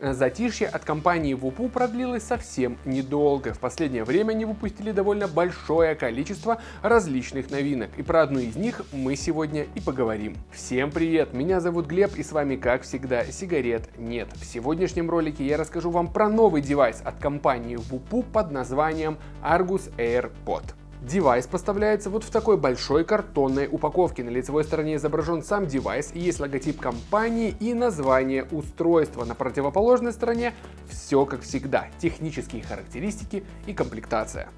Затишье от компании VOOPOO продлилось совсем недолго. В последнее время они выпустили довольно большое количество различных новинок, и про одну из них мы сегодня и поговорим. Всем привет, меня зовут Глеб, и с вами, как всегда, сигарет нет. В сегодняшнем ролике я расскажу вам про новый девайс от компании VOOPOO под названием Argus AirPod. Девайс поставляется вот в такой большой картонной упаковке. На лицевой стороне изображен сам девайс, есть логотип компании и название устройства. На противоположной стороне все как всегда, технические характеристики и комплектация.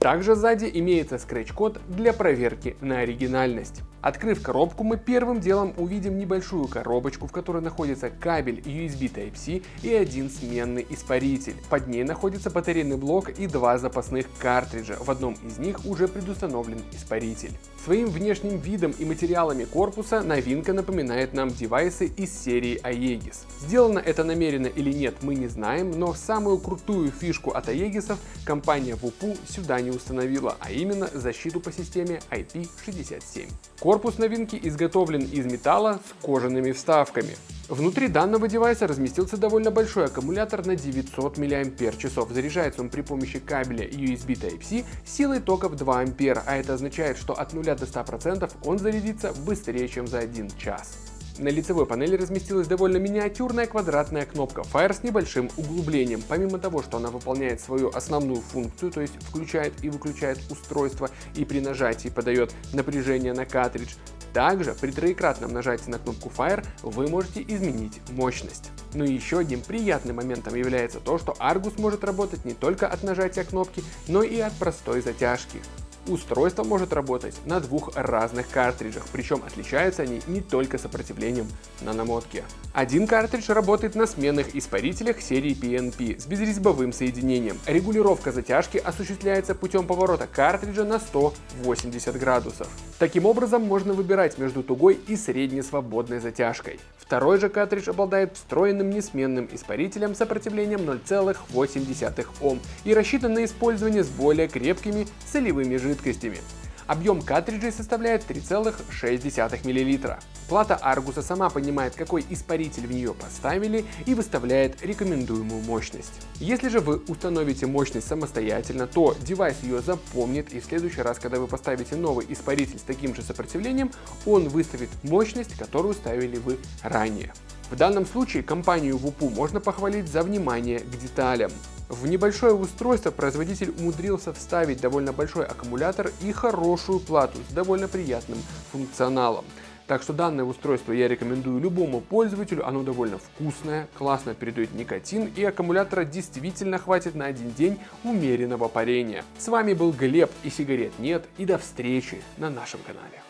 Также сзади имеется скретч-код для проверки на оригинальность. Открыв коробку, мы первым делом увидим небольшую коробочку, в которой находится кабель USB Type-C и один сменный испаритель. Под ней находится батарейный блок и два запасных картриджа. В одном из них уже предустановлен испаритель. Своим внешним видом и материалами корпуса новинка напоминает нам девайсы из серии Aegis. Сделано это намеренно или нет, мы не знаем, но самую крутую фишку от Aegis компания WUPU сюда не установила, а именно защиту по системе IP67. Корпус новинки изготовлен из металла с кожаными вставками. Внутри данного девайса разместился довольно большой аккумулятор на 900 мАч. Заряжается он при помощи кабеля USB Type-C силой тока в 2 А, а это означает, что от 0 до 100% он зарядится быстрее, чем за 1 час. На лицевой панели разместилась довольно миниатюрная квадратная кнопка Fire с небольшим углублением. Помимо того, что она выполняет свою основную функцию, то есть включает и выключает устройство и при нажатии подает напряжение на картридж, также при троекратном нажатии на кнопку Fire вы можете изменить мощность. Ну и еще одним приятным моментом является то, что Argus может работать не только от нажатия кнопки, но и от простой затяжки. Устройство может работать на двух разных картриджах, причем отличаются они не только сопротивлением на намотке. Один картридж работает на сменных испарителях серии PNP с безрезьбовым соединением. Регулировка затяжки осуществляется путем поворота картриджа на 180 градусов. Таким образом можно выбирать между тугой и средней свободной затяжкой. Второй же картридж обладает встроенным несменным испарителем с сопротивлением 0,8 Ом и рассчитан на использование с более крепкими солевыми жидкостями. Объем картриджей составляет 3,6 мл. Плата Аргуса сама понимает, какой испаритель в нее поставили и выставляет рекомендуемую мощность. Если же вы установите мощность самостоятельно, то девайс ее запомнит и в следующий раз, когда вы поставите новый испаритель с таким же сопротивлением, он выставит мощность, которую ставили вы ранее. В данном случае компанию WUPU можно похвалить за внимание к деталям. В небольшое устройство производитель умудрился вставить довольно большой аккумулятор и хорошую плату с довольно приятным функционалом. Так что данное устройство я рекомендую любому пользователю, оно довольно вкусное, классно передает никотин и аккумулятора действительно хватит на один день умеренного парения. С вами был Глеб и сигарет нет и до встречи на нашем канале.